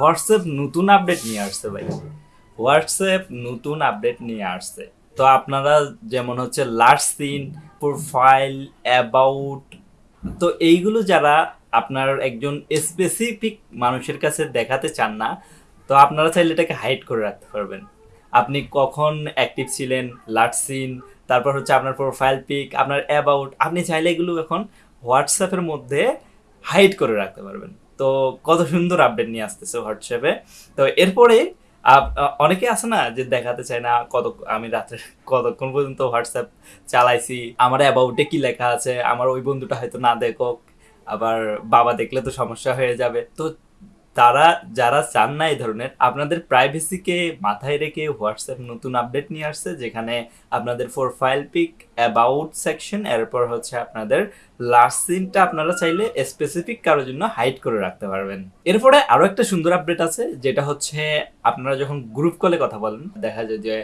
WhatsApp নতুন update নিয়ে আসছে ভাই। হোয়াটসঅ্যাপ নতুন আপডেট নিয়ে আসছে। তো আপনারা যেমন হচ্ছে লাস্ট সিন প্রোফাইল অ্যাবাউট তো এইগুলো যারা আপনার একজন স্পেসিফিক মানুষের কাছে দেখাতে চান না, তো আপনারা চাইলে এটাকে হাইড করে রাখতে পারবেন। আপনি কখন অ্যাক্টিভ ছিলেন লাস্ট সিন তারপর হচ্ছে আপনার প্রোফাইল পিক আপনার অ্যাবাউট আপনি চাইলে এগুলো এখন হোয়াটসঅ্যাপের মধ্যে হাইড করে রাখতে পারবেন। তো কত সুন্দর আপডেট নিয়ে আসতেছে হোয়াটসঅ্যাপে তো এরপরে অনেকে আছে না যে দেখাতে চায় না কত, আমি রাত্রে কতক্ষণ পর্যন্ত হোয়াটসঅ্যাপ চালাইছি, আমার অ্যাবাউটে কি লেখা আছে, আমার ওই বন্ধুটা হয়তো না দেখো আবার বাবা দেখলে তো সমস্যা হয়ে যাবে। তো তারা যারা চান না এই ধরনের, আপনাদের প্রাইভেসিকে মাথায় রেখে হোয়াটসঅ্যাপ নতুন আপডেট নিয়ে আসছে, যেখানে আপনাদের প্রোফাইল পিক অ্যাবাউট সেকশন এরপর হচ্ছে আপনাদের লাস্ট সিনটা আপনারা চাইলে স্পেসিফিক কারোর জন্য হাইড করে রাখতে পারবেন। এরপরে আরও একটা সুন্দর আপডেট আছে, যেটা হচ্ছে আপনারা যখন গ্রুপ কলে কথা বলেন, দেখা যায় যে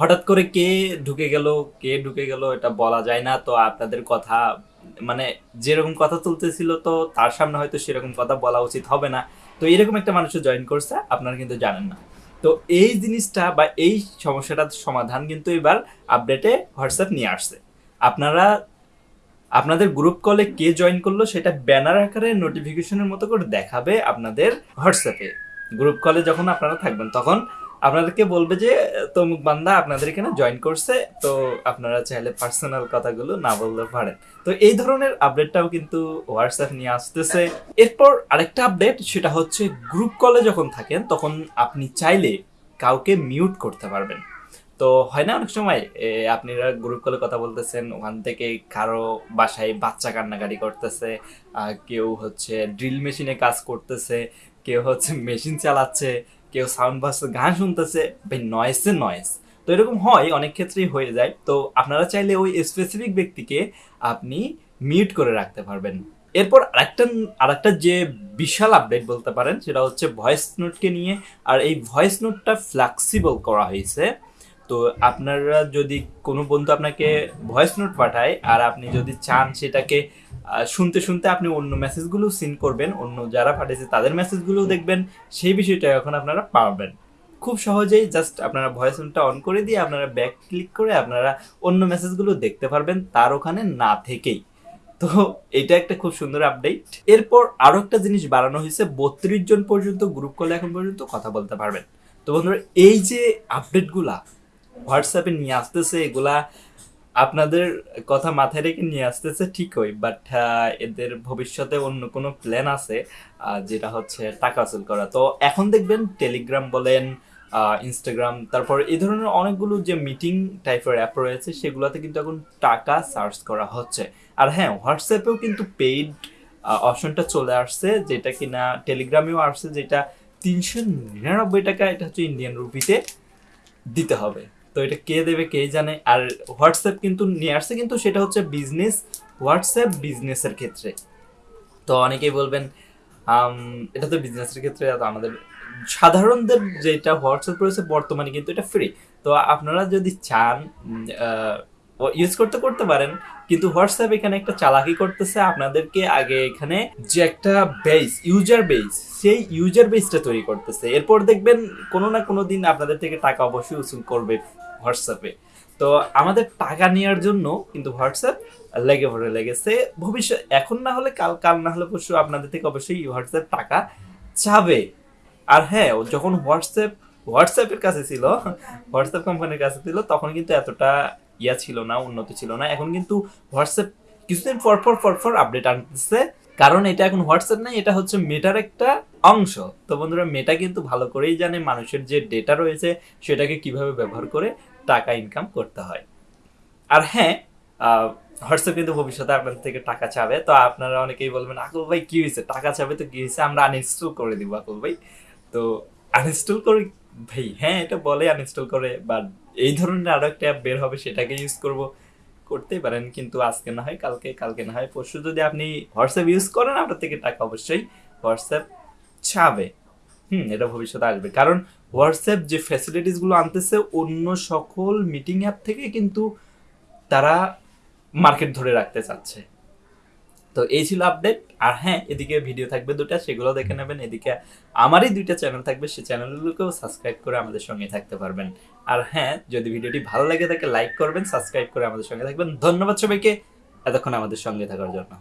হঠাৎ করে কে ঢুকে গেল, কে ঢুকে গেল, এটা বলা যায় না, তো আপনাদের কথা মানে যেরকম কথা তুলতেছিল তো তার সামনে হয়তো সেরকম কথা বলা উচিত হবে না। তো এরকম একটা মানুষও জয়েন করছে, আপনারা কিন্তু জানেন না। তো এই জিনিসটা বা এই সমস্যাটার সমাধান কিন্তু এবার আপডেটে হোয়াটসঅ্যাপ নিয়ে আসছে। আপনারা, আপনাদের গ্রুপ কলে কে জয়েন করল সেটা ব্যানার আকারে নোটিফিকেশনের মতো করে দেখাবে আপনাদের হোয়াটসঅ্যাপে গ্রুপ কলে যখন আপনারা থাকবেন, তখন আপনাদেরকে বলবে যে তমুক বান্দা আপনাদের এখানে জয়েন করছে, তো আপনারা চাইলে পার্সোনাল কথাগুলো না বলতে পারেন। তো এই ধরনের আপডেটটাও কিন্তু হোয়াটসঅ্যাপ নিয়ে আসতেছে। এরপর আরেকটা আপডেট সেটা হচ্ছে গ্রুপ কলে যখন থাকেন, তখন আপনি চাইলে কাউকে মিউট করতে পারবেন। তো হয় না অনেক সময় আপনারা গ্রুপ কলে কথা বলতেছেন, ওখান থেকে কারও বাসায় বাচ্চা কান্নাকাটি করতেছে কেউ হচ্ছে ড্রিল মেশিনে কাজ করতেছে, কেউ হচ্ছে মেশিন চালাচ্ছে কেউ সাউন্ড বাস গান শুনতেছে, ভাই নয়েসে নয়েস তো এরকম হয়, অনেক ক্ষেত্রেই হয়ে যায়। তো আপনারা চাইলে ওই স্পেসিফিক ব্যক্তিকে আপনি মিউট করে রাখতে পারবেন। এরপর আরেকটা আরেকটা যে বিশাল আপডেট বলতে পারেন, সেটা হচ্ছে ভয়েস নোটকে নিয়ে। আর এই ভয়েস নোটটা ফ্লেক্সিবল করা হয়েছে। তো আপনারা যদি কোনো বন্ধু আপনাকে ভয়েস নোট পাঠায় আর আপনি যদি চান সেটাকে শুনতে শুনতে আপনি অন্য মেসেজগুলো সিন করবেন, অন্য যারা পাঠিয়েছে তাদের মেসেজগুলো দেখবেন, সেই বিষয়টা এখন আপনারা পারবেন। খুব সহজেই জাস্ট আপনারা ভয়েস নোটটা অন করে দিয়ে আপনারা ব্যাক ক্লিক করে আপনারা অন্য মেসেজগুলো দেখতে পারবেন তার ওখানে না থেকেই। তো এটা একটা খুব সুন্দর আপডেট এরপর আরও একটা জিনিস বাড়ানো হয়েছে, বত্রিশ জন পর্যন্ত গ্রুপ কলে এখন পর্যন্ত কথা বলতে পারবেন। তো বন্ধুরা, এই যে আপডেটগুলা হোয়াটসঅ্যাপে নিয়ে আসতেছে এগুলা, আপনাদের কথা মাথায় রেখে নিয়ে আসতেছে ঠিকই বাট এদের ভবিষ্যতে অন্য কোনো প্ল্যান আছে যেটা হচ্ছে টাকা আসল করা। তো এখন দেখবেন টেলিগ্রাম বলেন ইনস্টাগ্রাম তারপর এই ধরনের অনেকগুলো যে মিটিং টাইপের অ্যাপ রয়েছে, সেগুলোতে কিন্তু এখন টাকা সার্চ করা হচ্ছে। আর হ্যাঁ হোয়াটসঅ্যাপেও কিন্তু পেইড অপশনটা চলে আসছে, যেটা কিনা টেলিগ্রামেও আসছে, যেটা তিনশো নিরানব্বই টাকা এটা হচ্ছে ইন্ডিয়ান রুপিতে দিতে হবে। তো এটা কে দেবে, কে জানে? আর হোয়াটসঅ্যাপ কিন্তু নিয়ে আসছে, কিন্তু সেটা হচ্ছে বিজনেস হোয়াটসঅ্যাপ বিজনেসের ক্ষেত্রে। তো অনেকেই বলবেন এটা তো বিজনেসের ক্ষেত্রে আমাদের সাধারণদের যেটা হোয়াটসঅ্যাপ রয়েছে বর্তমানে কিন্তু এটা ফ্রি তো আপনারা যদি চান ইউজ করতে করতে পারেন। কিন্তু হোয়াটসঅ্যাপ এখানে একটা চালাকি করতেছে আপনাদেরকে। আগে এখানে যে একটা বেস ইউজার বেস সেই ইউজার বেসটা তৈরি করতেছে। এরপর দেখবেন কোনো না কোনো দিন আপনাদের থেকে টাকা অবশ্যই উসুল করবে হোয়াটসঅ্যাপে তো আমাদের টাকা নেওয়ার জন্য কিন্তু হোয়াটসঅ্যাপ লেগে পড়ে লেগেছে। ভবিষ্যৎ, এখন না হলে কাল কাল না হলে পরশু আপনাদের থেকে অবশ্যই হোয়াটসঅ্যাপ টাকা চাবে। আর হ্যাঁ যখন হোয়াটসঅ্যাপ হোয়াটসঅ্যাপের কাছে ছিল হোয়াটসঅ্যাপ কোম্পানির কাছে ছিল, তখন কিন্তু এতটা ইয়া ছিল না, উন্নত ছিল না। এখন কিন্তু হোয়াটসঅ্যাপ কিছুদিন পর পর পর পর আপডেট আনতেছে। কারণ এটা এখন হোয়াটসঅ্যাপ নাই, এটা হচ্ছে মেটার একটা অংশ। তো বন্ধুরা মেটা কিন্তু ভালো করেই জানে মানুষের যে ডেটা রয়েছে, সেটাকে কীভাবে ব্যবহার করে টাকা ইনকাম করতে হয়। আর হ্যাঁ হোয়াটসঅ্যাপ কিন্তু ভবিষ্যতে আপনাদের থেকে টাকা চাবে। তো আপনারা অনেকেই বলবেন, আকুল ভাই, কি হয়েছে? টাকা চাবে তো কি হয়েছে? আমরা আনইনস্টল করে দিব, আকুল ভাই। তো আনইনস্টল করে ভাই হ্যাঁ এটা বলে আনইনস্টল করে বাট এই ধরনের আরও একটা অ্যাপ বের হবে, সেটাকে ইউজ করব। করতেই পারেন, কিন্তু আজকে না হয়, কালকে কালকে না হয়, পরশু যদি আপনি হোয়াটসঅ্যাপ ইউজ করেন, আপনার থেকে টাকা অবশ্যই হোয়াটসঅ্যাপ চাবে হুম, এটা ভবিষ্যতে আসবে। কারণ হোয়াটসঅ্যাপ যে ফ্যাসিলিটিসগুলো আনতেছে, অন্য সকল মিটিং অ্যাপ থেকে কিন্তু তারা মার্কেট ধরে রাখতে চাচ্ছে। তো এই ছিল আপডেট আর হ্যাঁ এদিকে ভিডিও থাকবে দুটা, সেগুলো দেখে নেবেন। এদিকে আমারই দুইটা চ্যানেল থাকবে সেই চ্যানেলগুলোকেও সাবস্ক্রাইব করে আমাদের সঙ্গে থাকতে পারবেন। আর হ্যাঁ যদি ভিডিওটি ভালো লাগে তাকে লাইক করবেন সাবস্ক্রাইব করে আমাদের সঙ্গে থাকবেন। ধন্যবাদ সবাইকে। এতক্ষণ আমাদের সঙ্গে থাকার জন্য।